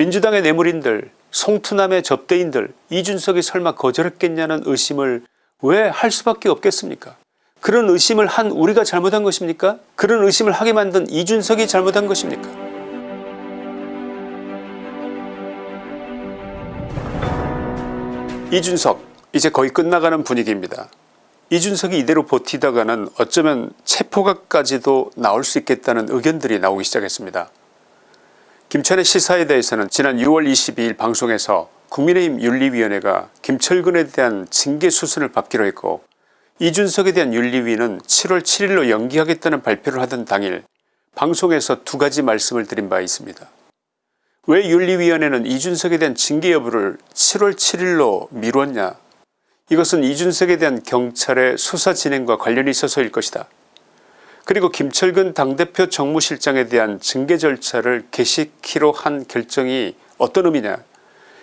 민주당의 뇌물인들 송투남의 접대인들 이준석이 설마 거절했겠냐는 의심을 왜 할 수밖에 없겠습니까 그런 의심을 한 우리가 잘못한 것입니까 그런 의심을 하게 만든 이준석이 잘못한 것입니까 이준석 이제 거의 끝나가는 분위기입니다. 이준석이 이대로 버티다가는 어쩌면 체포각까지도 나올 수 있겠다는 의견들이 나오기 시작했습니다. 김천의 시사에 대해서는 지난 6월 22일 방송에서 국민의힘 윤리위원회가 김철근에 대한 징계 수순을 밟기로 했고 이준석에 대한 윤리위는 7월 7일로 연기하겠다는 발표를 하던 당일 방송에서 두 가지 말씀을 드린 바 있습니다. 왜 윤리위원회는 이준석에 대한 징계 여부를 7월 7일로 미뤘냐 이것은 이준석에 대한 경찰의 수사 진행과 관련이 있어서일 것이다. 그리고 김철근 당대표 정무실장에 대한 징계 절차를 개시키로 한 결정이 어떤 의미냐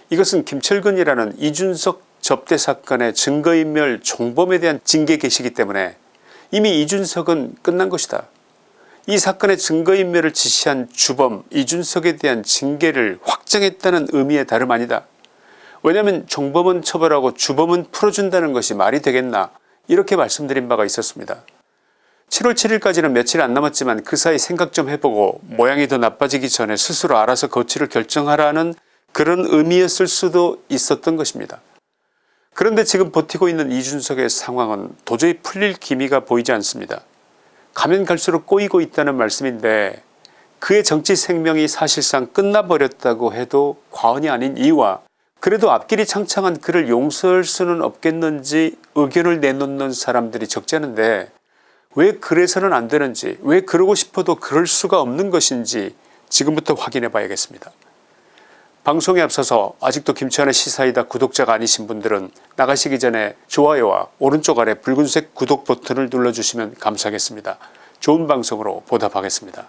이것은 김철근이라는 이준석 접대 사건의 증거인멸 종범에 대한 징계 개시기 때문에 이미 이준석은 끝난 것이다. 이 사건의 증거인멸을 지시한 주범 이준석에 대한 징계를 확정했다는 의미의 다름 아니다. 왜냐하면 종범은 처벌하고 주범은 풀어준다는 것이 말이 되겠나 이렇게 말씀드린 바가 있었습니다. 7월 7일까지는 며칠 안 남았지만 그 사이 생각 좀 해보고 모양이 더 나빠지기 전에 스스로 알아서 거취를 결정하라는 그런 의미였을 수도 있었던 것입니다. 그런데 지금 버티고 있는 이준석의 상황은 도저히 풀릴 기미가 보이지 않습니다. 가면 갈수록 꼬이고 있다는 말씀인데 그의 정치 생명이 사실상 끝나버렸다고 해도 과언이 아닌 이유와 그래도 앞길이 창창한 그를 용서할 수는 없겠는지 의견을 내놓는 사람들이 적지 않은데 왜 그래서는 안 되는지 왜 그러고 싶어도 그럴 수가 없는 것인지 지금부터 확인해 봐야겠습니다. 방송에 앞서서 아직도 김치환의 시사이다 구독자가 아니신 분들은 나가시기 전에 좋아요와 오른쪽 아래 붉은색 구독 버튼을 눌러주시면 감사하겠습니다. 좋은 방송으로 보답하겠습니다.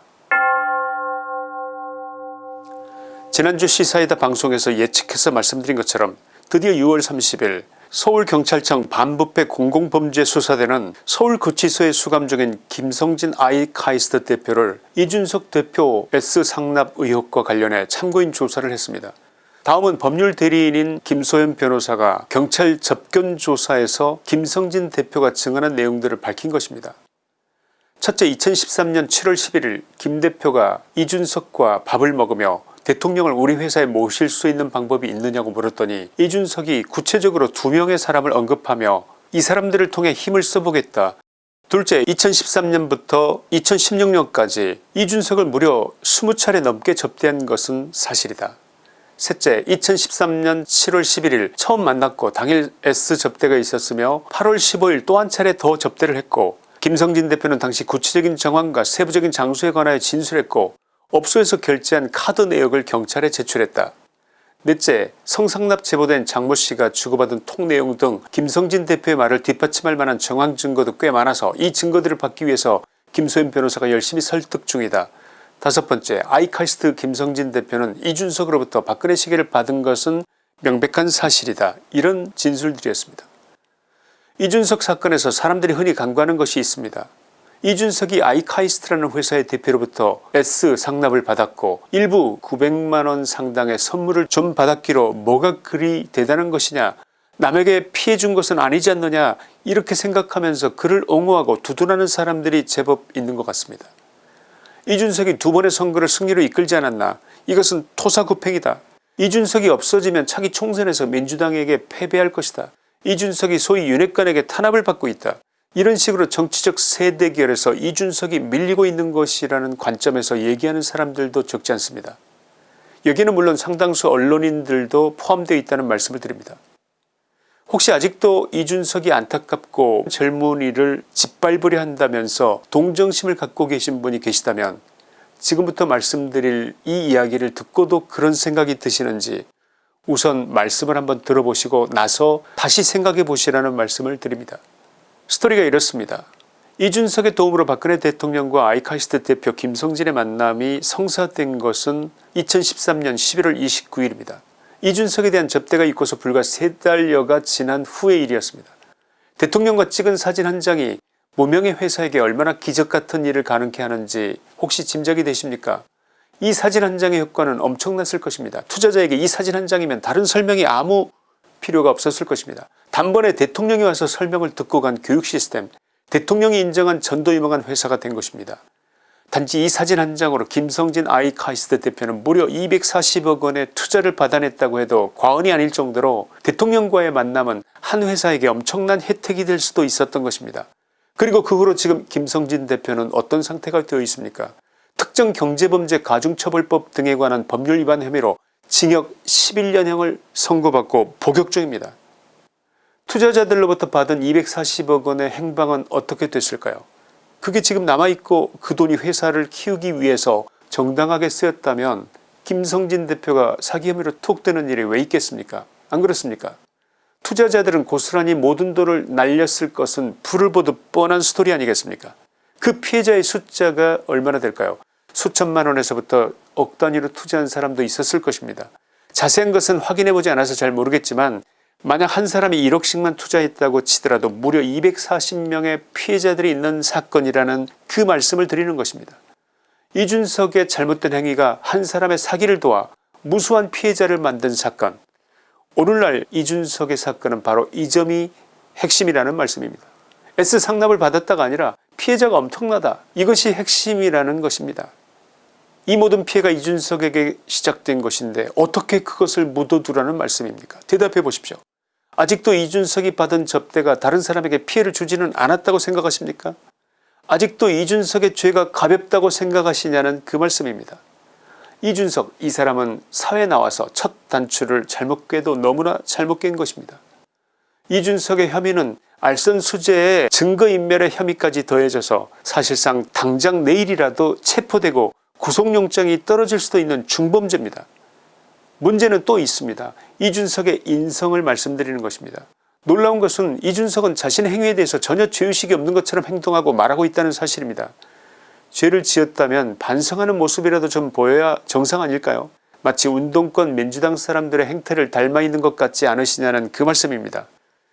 지난주 시사이다 방송에서 예측해서 말씀드린 것처럼 드디어 6월 30일 서울경찰청 반부패 공공범죄수사대는 서울구치소에 수감 중인 김성진 아이카이스트 대표를 이준석 대표 S상납 의혹과 관련해 참고인 조사를 했습니다. 다음은 법률 대리인인 김소연 변호사가 경찰 접견 조사에서 김성진 대표가 증언한 내용들을 밝힌 것입니다. 첫째 2013년 7월 11일 김 대표가 이준석과 밥을 먹으며 대통령을 우리 회사에 모실 수 있는 방법이 있느냐고 물었더니 이준석이 구체적으로 두 명의 사람을 언급하며 이 사람들을 통해 힘을 써보겠다. 둘째 2013년부터 2016년까지 이준석을 무려 20차례 넘게 접대한 것은 사실이다. 셋째 2013년 7월 11일 처음 만났고 당일 S 접대가 있었으며 8월 15일 또 한 차례 더 접대를 했고 김성진 대표는 당시 구체적인 정황과 세부적인 장소에 관하여 진술했고 업소에서 결제한 카드 내역을 경찰에 제출했다. 넷째 성상납 제보된 장모씨가 주고받은 통 내용 등 김성진 대표의 말을 뒷받침할 만한 정황 증거도 꽤 많아서 이 증거들을 받기 위해서 김소연 변호사가 열심히 설득 중이다. 다섯 번째 아이카이스트 김성진 대표는 이준석으로부터 박근혜 시계를 받은 것은 명백한 사실이다. 이런 진술들이었습니다. 이준석 사건에서 사람들이 흔히 간과하는 것이 있습니다. 이준석이 아이카이스트라는 회사의 대표로부터 S 상납을 받았고 일부 900만원 상당의 선물을 좀 받았기로 뭐가 그리 대단한 것이냐 남에게 피해 준 것은 아니지 않느냐 이렇게 생각하면서 그를 옹호하고 두둔하는 사람들이 제법 있는 것 같습니다. 이준석이 두 번의 선거를 승리로 이끌지 않았나 이것은 토사구팽이다. 이준석이 없어지면 차기 총선에서 민주당에게 패배할 것이다. 이준석이 소위 윤핵관에게 탄압을 받고 있다. 이런 식으로 정치적 세대결에서 이준석이 밀리고 있는 것이라는 관점에서 얘기하는 사람들도 적지 않습니다. 여기는 물론 상당수 언론인들도 포함되어 있다는 말씀을 드립니다. 혹시 아직도 이준석이 안타깝고 젊은이를 짓밟으려 한다면서 동정심을 갖고 계신 분이 계시다면 지금부터 말씀드릴 이 이야기를 듣고도 그런 생각이 드시는지 우선 말씀을 한번 들어보시고 나서 다시 생각해 보시라는 말씀을 드립니다. 스토리가 이렇습니다. 이준석의 도움으로 박근혜 대통령과 아이카이스트 대표 김성진의 만남이 성사된 것은 2013년 11월 29일입니다. 이준석에 대한 접대가 있고서 불과 세 달여가 지난 후의 일이었습니다. 대통령과 찍은 사진 한 장이 무명의 회사에게 얼마나 기적같은 일을 가능케 하는지 혹시 짐작이 되십니까 이 사진 한 장의 효과는 엄청났을 것입니다. 투자자에게 이 사진 한 장이면 다른 설명이 아무 필요가 없었을 것입니다. 단번에 대통령이 와서 설명을 듣고 간 교육 시스템 대통령이 인정한 전도 유망한 회사가 된 것입니다. 단지 이 사진 한 장으로 김성진 아이카이스트 대표는 무려 240억 원의 투자를 받아냈다고 해도 과언이 아닐 정도로 대통령과의 만남은 한 회사에게 엄청난 혜택이 될 수도 있었던 것입니다. 그리고 그 후로 지금 김성진 대표는 어떤 상태가 되어 있습니까 특정 경제범죄 가중처벌법 등에 관한 법률 위반 혐의로 징역 11년형을 선고받고 복역 중입니다. 투자자들로부터 받은 240억 원의 행방은 어떻게 됐을까요? 그게 지금 남아있고 그 돈이 회사를 키우기 위해서 정당하게 쓰였다면 김성진 대표가 사기 혐의로 톡 뜨는 일이 왜 있겠습니까? 안 그렇습니까? 투자자들은 고스란히 모든 돈을 날렸을 것은 불을 보듯 뻔한 스토리 아니겠습니까? 그 피해자의 숫자가 얼마나 될까요? 수천만 원에서부터 억 단위로 투자한 사람도 있었을 것입니다. 자세한 것은 확인해 보지 않아서 잘 모르겠지만 만약 한 사람이 1억씩만 투자했다고 치더라도 무려 240명의 피해자들이 있는 사건이라는 그 말씀을 드리는 것입니다. 이준석의 잘못된 행위가 한 사람의 사기를 도와 무수한 피해자를 만든 사건 오늘날 이준석의 사건은 바로 이 점이 핵심이라는 말씀입니다. S 상납을 받았다가 아니라 피해자가 엄청나다 이것이 핵심이라는 것입니다. 이 모든 피해가 이준석에게 시작된 것인데 어떻게 그것을 묻어두라는 말씀입니까 대답해 보십시오. 아직도 이준석이 받은 접대가 다른 사람에게 피해를 주지는 않았다고 생각하십니까 아직도 이준석의 죄가 가볍다고 생각하시냐는 그 말씀입니다. 이준석 이 사람은 사회 나와서 첫 단추를 잘못 꿰도 너무나 잘못 깬 것입니다. 이준석의 혐의는 알선수재의 증거인멸의 혐의까지 더해져서 사실상 당장 내일이라도 체포되고 구속영장이 떨어질 수도 있는 중범죄입니다. 문제는 또 있습니다. 이준석의 인성을 말씀드리는 것입니다. 놀라운 것은 이준석은 자신의 행위에 대해서 전혀 죄의식이 없는 것처럼 행동하고 말하고 있다는 사실입니다. 죄를 지었다면 반성하는 모습이라도 좀 보여야 정상 아닐까요 마치 운동권 민주당 사람들의 행태를 닮아 있는 것 같지 않으시냐는 그 말씀입니다.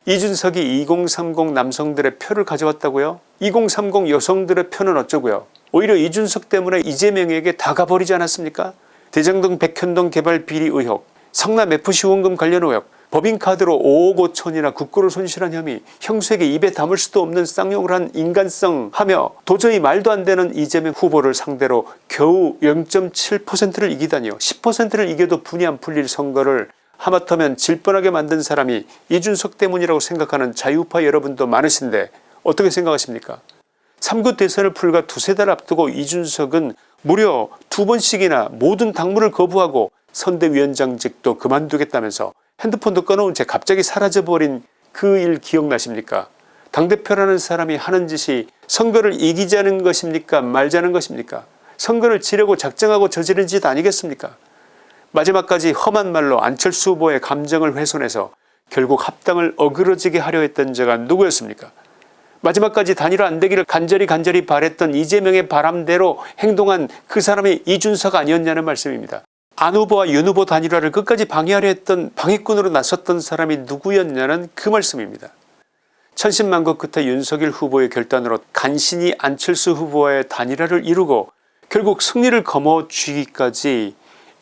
이준석이 2030 남성들의 표를 가져왔다고요 2030 여성들의 표는 어쩌고요 오히려 이준석 때문에 이재명에게 다 가버리지 않았습니까 대장동 백현동 개발 비리 의혹 성남FC 후원금 관련 의혹 법인카드로 5억 5천이나 국고를 손실한 혐의 형수에게 입에 담을 수도 없는 쌍욕을 한 인간성 하며 도저히 말도 안 되는 이재명 후보를 상대로 겨우 0.7%를 이기다니요. 10%를 이겨도 분이 안 풀릴 선거를 하마터면 질 뻔하게 만든 사람이 이준석 때문이라고 생각하는 자유파 여러분도 많으신데 어떻게 생각하십니까? 3구 대선을 불과 두세 달 앞두고 이준석은 무려 두 번씩이나 모든 당무를 거부하고 선대위원장직도 그만두겠다면서 핸드폰도 꺼놓은 채 갑자기 사라져버린 그 일 기억나십니까? 당대표라는 사람이 하는 짓이 선거를 이기자는 것입니까? 말자는 것입니까? 선거를 지려고 작정하고 저지른 짓 아니겠습니까? 마지막까지 험한 말로 안철수 후보의 감정을 훼손해서 결국 합당을 어그러지게 하려 했던 자가 누구였습니까 마지막까지 단일화 안 되기를 간절히 간절히 바랬던 이재명의 바람대로 행동한 그 사람이 이준석 아니었냐는 말씀입니다. 안 후보와 윤 후보 단일화를 끝까지 방해하려 했던 방해꾼으로 나섰던 사람이 누구였냐는 그 말씀입니다. 천신만고 끝에 윤석열 후보의 결단으로 간신히 안철수 후보와의 단일화를 이루고 결국 승리를 거머쥐기까지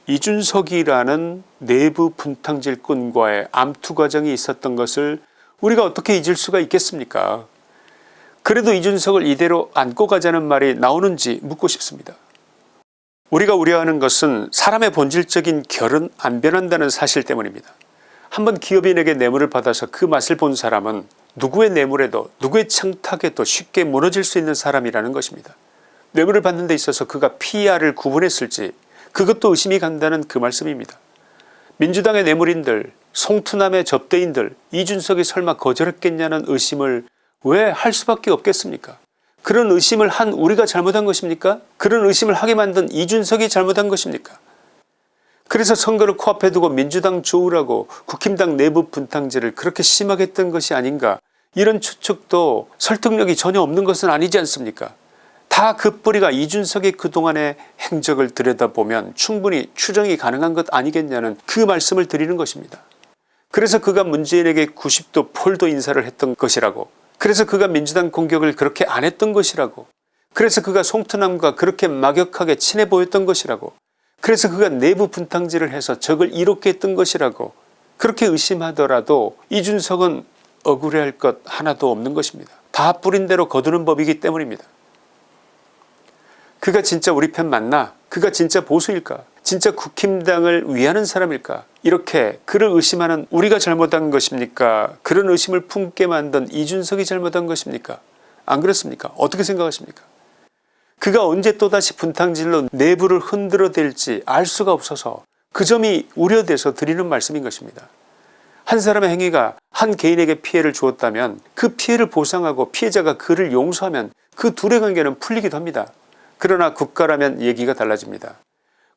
이준석이라는 내부 분탕질꾼과의 암투 과정이 있었던 것을 우리가 어떻게 잊을 수가 있겠습니까 그래도 이준석을 이대로 안고 가자는 말이 나오는지 묻고 싶습니다. 우리가 우려하는 것은 사람의 본질적인 결은 안 변한다는 사실 때문입니다. 한번 기업인에게 뇌물을 받아서 그 맛을 본 사람은 누구의 뇌물에도 누구의 청탁에도 쉽게 무너질 수 있는 사람이라는 것입니다. 뇌물을 받는 데 있어서 그가 PR을 구분했을지 그것도 의심이 간다는 그 말씀입니다. 민주당의 뇌물인들 송투남의 접대인들 이준석이 설마 거절했겠냐는 의심을 왜 할 수밖에 없겠습니까? 그런 의심을 한 우리가 잘못한 것입니까? 그런 의심을 하게 만든 이준석이 잘못한 것입니까? 그래서 선거를 코앞에 두고 민주당 좋으라고 국힘당 내부 분탕제를 그렇게 심하게 했던 것이 아닌가? 이런 추측도 설득력이 전혀 없는 것은 아니지 않습니까? 다 그 뿌리가 이준석의 그동안의 행적을 들여다보면 충분히 추정이 가능한 것 아니겠냐는 그 말씀을 드리는 것입니다. 그래서 그가 문재인에게 90도 폴도 인사를 했던 것이라고 그래서 그가 민주당 공격을 그렇게 안 했던 것이라고 그래서 그가 송트남과 그렇게 막역하게 친해 보였던 것이라고 그래서 그가 내부 분탕질을 해서 적을 이롭게 했던 것이라고 그렇게 의심하더라도 이준석은 억울해할 것 하나도 없는 것입니다. 다 뿌린 대로 거두는 법이기 때문입니다. 그가 진짜 우리 편 맞나? 그가 진짜 보수일까? 진짜 국힘당을 위하는 사람일까? 이렇게 그를 의심하는 우리가 잘못한 것입니까? 그런 의심을 품게 만든 이준석이 잘못한 것입니까? 안 그렇습니까? 어떻게 생각하십니까? 그가 언제 또다시 분탕질로 내부를 흔들어 댈지 알 수가 없어서 그 점이 우려돼서 드리는 말씀인 것입니다. 한 사람의 행위가 한 개인에게 피해를 주었다면 그 피해를 보상하고 피해자가 그를 용서하면 그 둘의 관계는 풀리기도 합니다. 그러나 국가라면 얘기가 달라집니다.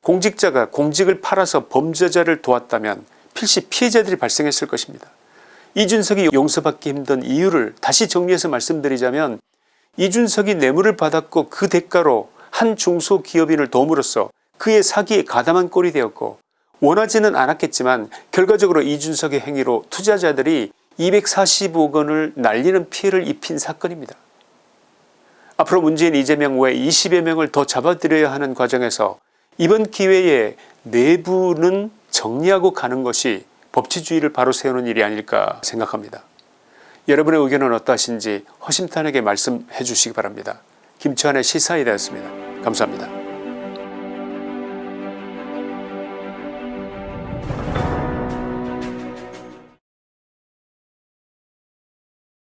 공직자가 공직을 팔아서 범죄자를 도왔다면 필시 피해자들이 발생했을 것입니다. 이준석이 용서받기 힘든 이유를 다시 정리해서 말씀드리자면 이준석이 뇌물을 받았고 그 대가로 한 중소기업인을 도움으로써 그의 사기에 가담한 꼴이 되었고 원하지는 않았겠지만 결과적으로 이준석의 행위로 투자자들이 240억 원을 날리는 피해를 입힌 사건입니다. 앞으로 문재인 이재명 외 20여 명을 더 잡아들여야 하는 과정에서 이번 기회에 내부는 정리하고 가는 것이 법치주의를 바로 세우는 일이 아닐까 생각합니다. 여러분의 의견은 어떠하신지 허심탄회하게 말씀해 주시기 바랍니다. 김치환의 시사이다였습니다. 감사합니다.